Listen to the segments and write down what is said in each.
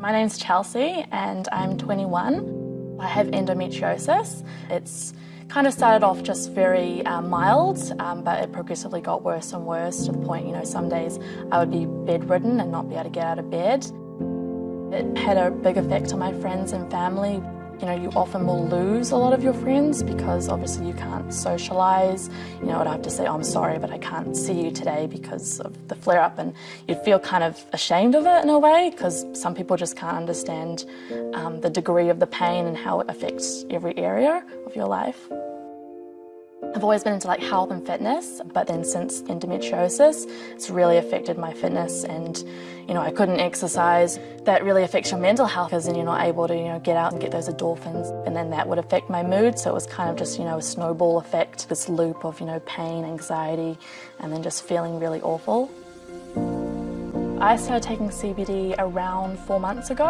My name's Chelsea and I'm 21. I have endometriosis. It's kind of started off just very uh, mild, um, but it progressively got worse and worse to the point, you know, some days I would be bedridden and not be able to get out of bed. It had a big effect on my friends and family. You know, you often will lose a lot of your friends because obviously you can't socialise. You know, I'd have to say, oh, I'm sorry, but I can't see you today because of the flare up. And you'd feel kind of ashamed of it in a way because some people just can't understand um, the degree of the pain and how it affects every area of your life. I've always been into like health and fitness, but then since endometriosis, it's really affected my fitness and, you know, I couldn't exercise. That really affects your mental health because then you're not able to, you know, get out and get those endorphins and then that would affect my mood. So it was kind of just, you know, a snowball effect, this loop of, you know, pain, anxiety, and then just feeling really awful. I started taking CBD around four months ago.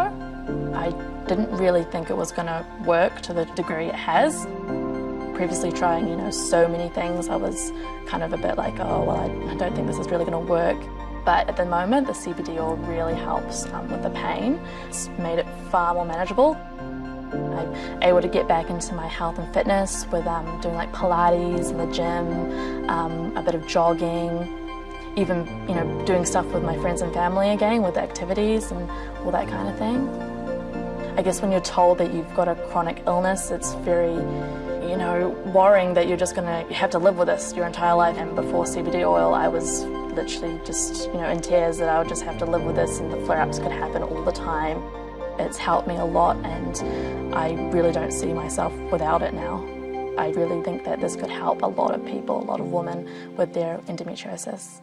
I didn't really think it was going to work to the degree it has previously trying, you know, so many things, I was kind of a bit like, oh, well, I, don't think this is really going to work. But at the moment, the CBD oil really helps um, with the pain. It's made it far more manageable. I'm able to get back into my health and fitness with um, doing like Pilates in the gym, um, a bit of jogging, even you know doing stuff with my friends and family again with activities and all that kind of thing. I guess when you're told that you've got a chronic illness, it's very you know, worrying that you're just going to have to live with this your entire life. And before CBD oil, I was literally just, you know, in tears that I would just have to live with this and the flare-ups could happen all the time. It's helped me a lot and I really don't see myself without it now. I really think that this could help a lot of people, a lot of women with their endometriosis.